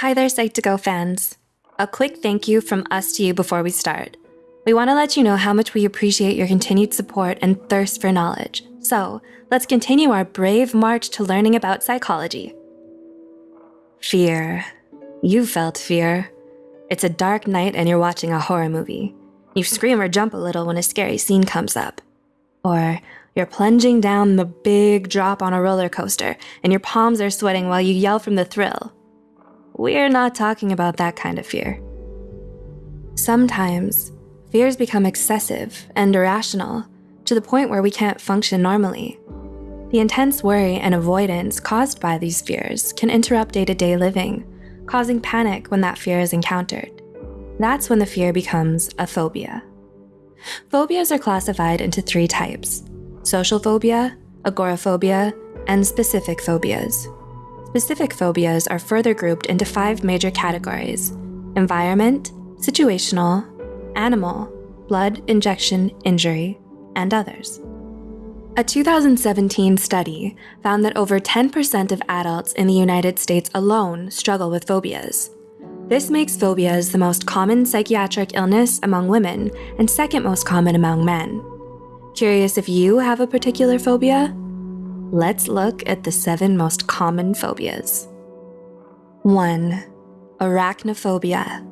Hi there, Psych2Go fans. A quick thank you from us to you before we start. We want to let you know how much we appreciate your continued support and thirst for knowledge. So, let's continue our brave march to learning about psychology. Fear. You felt fear. It's a dark night and you're watching a horror movie. You scream or jump a little when a scary scene comes up. Or you're plunging down the big drop on a roller coaster and your palms are sweating while you yell from the thrill. We're not talking about that kind of fear. Sometimes, fears become excessive and irrational to the point where we can't function normally. The intense worry and avoidance caused by these fears can interrupt day-to-day -day living, causing panic when that fear is encountered. That's when the fear becomes a phobia. Phobias are classified into three types, social phobia, agoraphobia, and specific phobias. Specific phobias are further grouped into five major categories, environment, situational, animal, blood, injection, injury, and others. A 2017 study found that over 10% of adults in the United States alone struggle with phobias. This makes phobias the most common psychiatric illness among women and second most common among men. Curious if you have a particular phobia? Let's look at the seven most common phobias. 1. Arachnophobia,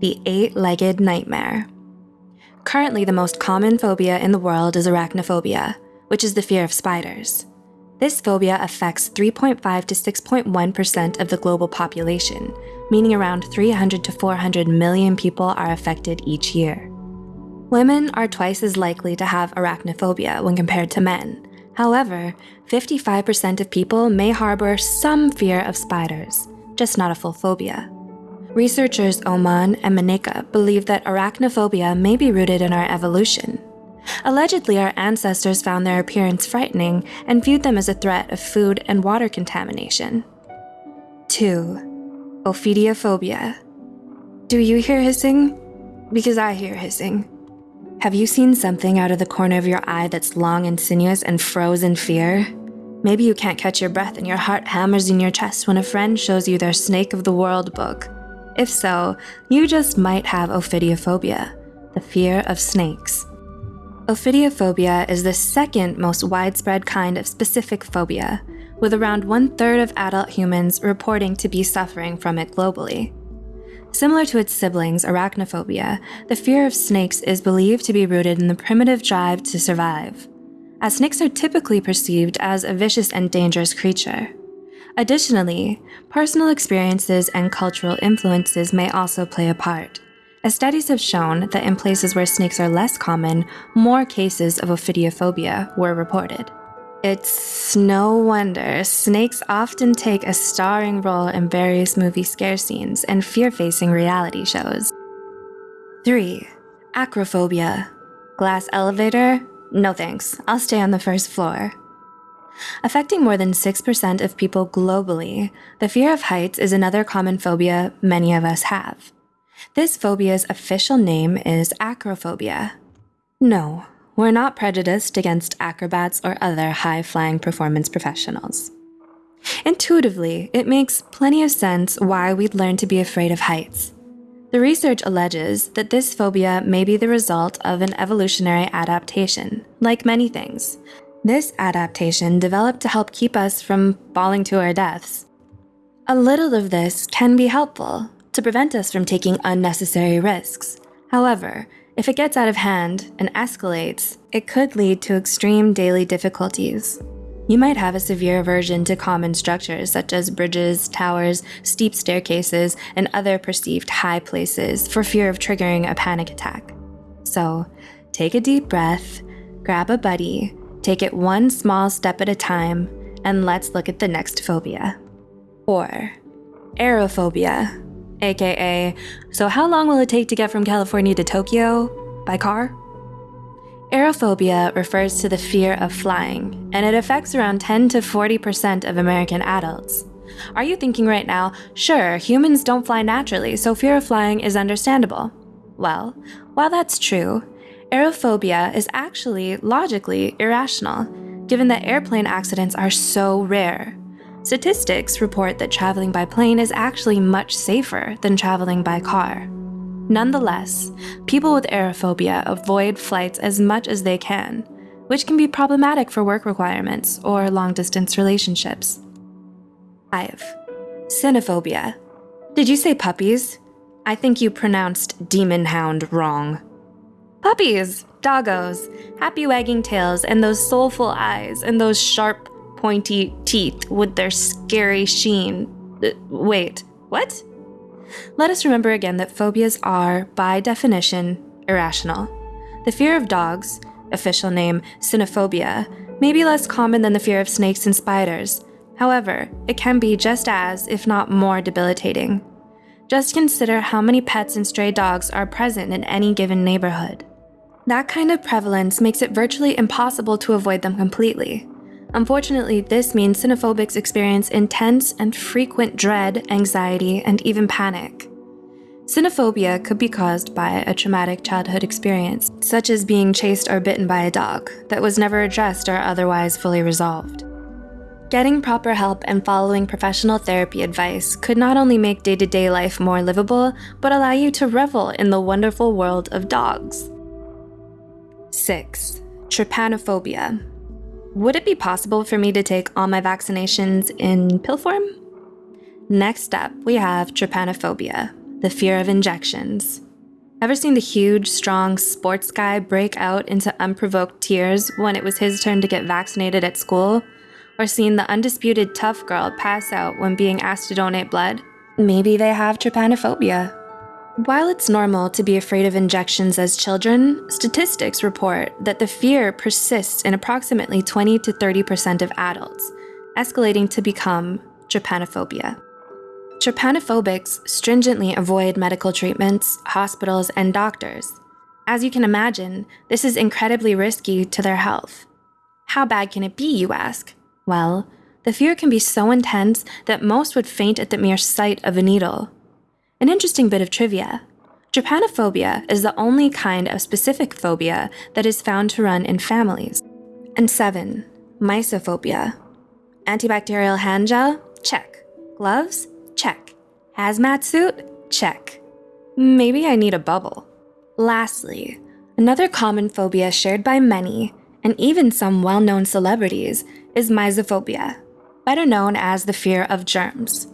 the eight-legged nightmare. Currently, the most common phobia in the world is arachnophobia, which is the fear of spiders. This phobia affects 3.5 to 6.1% of the global population, meaning around 300 to 400 million people are affected each year. Women are twice as likely to have arachnophobia when compared to men. However, 55% of people may harbor some fear of spiders, just not a full phobia. Researchers Öhman and Mineka believe that arachnophobia may be rooted in our evolution. Allegedly, our ancestors found their appearance frightening and viewed them as a threat of food and water contamination. 2. Ophidiophobia. Do you hear hissing? Because I hear hissing. Have you seen something out of the corner of your eye that's long and sinuous and froze in fear? Maybe you can't catch your breath and your heart hammers in your chest when a friend shows you their Snake of the World book. If so, you just might have ophidiophobia, the fear of snakes. Ophidiophobia is the second most widespread kind of specific phobia, with around one third of adult humans reporting to be suffering from it globally. Similar to its siblings, arachnophobia, the fear of snakes is believed to be rooted in the primitive drive to survive, as snakes are typically perceived as a vicious and dangerous creature. Additionally, personal experiences and cultural influences may also play a part, as studies have shown that in places where snakes are less common, more cases of ophidiophobia were reported. It's no wonder snakes often take a starring role in various movie scare scenes and fear-facing reality shows. 3. Acrophobia. Glass elevator? No thanks, I'll stay on the first floor. Affecting more than 6% of people globally, the fear of heights is another common phobia many of us have. This phobia's official name is acrophobia. No, we're not prejudiced against acrobats or other high-flying performance professionals. Intuitively, it makes plenty of sense why we'd learn to be afraid of heights. The research alleges that this phobia may be the result of an evolutionary adaptation, like many things. This adaptation developed to help keep us from falling to our deaths. A little of this can be helpful to prevent us from taking unnecessary risks. However, if it gets out of hand and escalates, it could lead to extreme daily difficulties. You might have a severe aversion to common structures such as bridges, towers, steep staircases, and other perceived high places for fear of triggering a panic attack. So, take a deep breath, grab a buddy, take it one small step at a time, and let's look at the next phobia. 4. Aerophobia aka, so how long will it take to get from California to Tokyo by car? Aerophobia refers to the fear of flying, and it affects around 10 to 40% of American adults. Are you thinking right now, sure, humans don't fly naturally, so fear of flying is understandable? Well, while that's true, aerophobia is actually logically irrational, given that airplane accidents are so rare. Statistics report that traveling by plane is actually much safer than traveling by car. Nonetheless, people with aerophobia avoid flights as much as they can, which can be problematic for work requirements or long distance relationships. 5. Cynophobia. Did you say puppies? I think you pronounced demon hound wrong. Puppies, doggos, happy wagging tails, and those soulful eyes, and those sharp, pointy teeth with their scary sheen. Uh, wait, what? Let us remember again that phobias are, by definition, irrational. The fear of dogs, official name cynophobia, may be less common than the fear of snakes and spiders. However, it can be just as, if not more, debilitating. Just consider how many pets and stray dogs are present in any given neighborhood. That kind of prevalence makes it virtually impossible to avoid them completely. Unfortunately, this means cynophobics experience intense and frequent dread, anxiety, and even panic. Cynophobia could be caused by a traumatic childhood experience, such as being chased or bitten by a dog, that was never addressed or otherwise fully resolved. Getting proper help and following professional therapy advice could not only make day to day life more livable, but allow you to revel in the wonderful world of dogs. 6. Trypanophobia. Would it be possible for me to take all my vaccinations in pill form? Next up, we have trypanophobia, the fear of injections. Ever seen the huge, strong sports guy break out into unprovoked tears when it was his turn to get vaccinated at school? or seen the undisputed tough girl pass out when being asked to donate blood, maybe they have trypanophobia. While it's normal to be afraid of injections as children, statistics report that the fear persists in approximately 20 to 30% of adults, escalating to become trypanophobia. Trypanophobics stringently avoid medical treatments, hospitals, and doctors. As you can imagine, this is incredibly risky to their health. How bad can it be, you ask? Well, the fear can be so intense that most would faint at the mere sight of a needle. An interesting bit of trivia Trypanophobia is the only kind of specific phobia that is found to run in families. And 7. Mysophobia. Antibacterial hand gel? Check. Gloves? Check. Hazmat suit? Check. Maybe I need a bubble. Lastly, another common phobia shared by many, and even some well known celebrities, is mysophobia, better known as the fear of germs.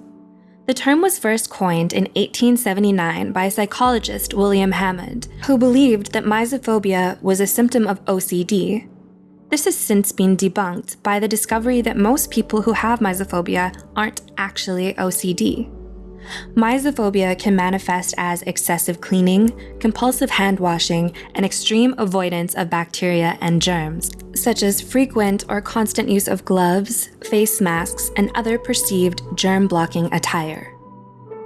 The term was first coined in 1879 by psychologist William Hammond, who believed that mysophobia was a symptom of OCD. This has since been debunked by the discovery that most people who have mysophobia aren't actually OCD. Mysophobia can manifest as excessive cleaning, compulsive hand washing, and extreme avoidance of bacteria and germs, such as frequent or constant use of gloves, face masks, and other perceived germ blocking attire.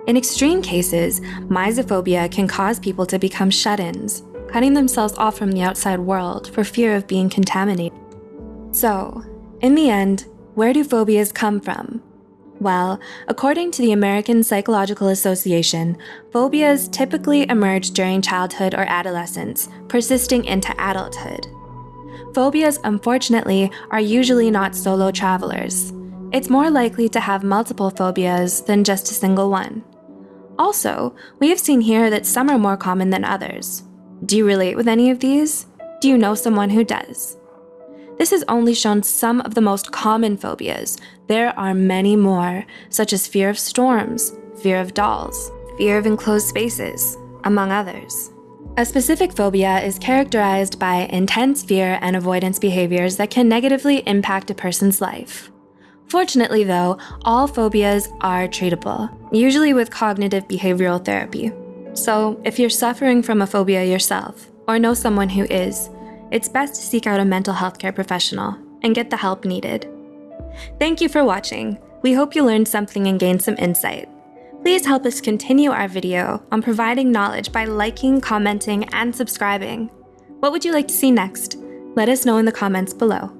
In extreme cases, mysophobia can cause people to become shut ins, cutting themselves off from the outside world for fear of being contaminated. So, in the end, where do phobias come from? Well, according to the American Psychological Association, phobias typically emerge during childhood or adolescence, persisting into adulthood. Phobias, unfortunately, are usually not solo travelers. It's more likely to have multiple phobias than just a single one. Also, we have seen here that some are more common than others. Do you relate with any of these? Do you know someone who does? This has only shown some of the most common phobias. There are many more, such as fear of storms, fear of dolls, fear of enclosed spaces, among others. A specific phobia is characterized by intense fear and avoidance behaviors that can negatively impact a person's life. Fortunately, though, all phobias are treatable, usually with cognitive behavioral therapy. So, if you're suffering from a phobia yourself, or know someone who is, it's best to seek out a mental health care professional and get the help needed. Thank you for watching. We hope you learned something and gained some insight. Please help us continue our video on providing knowledge by liking, commenting, and subscribing. What would you like to see next? Let us know in the comments below.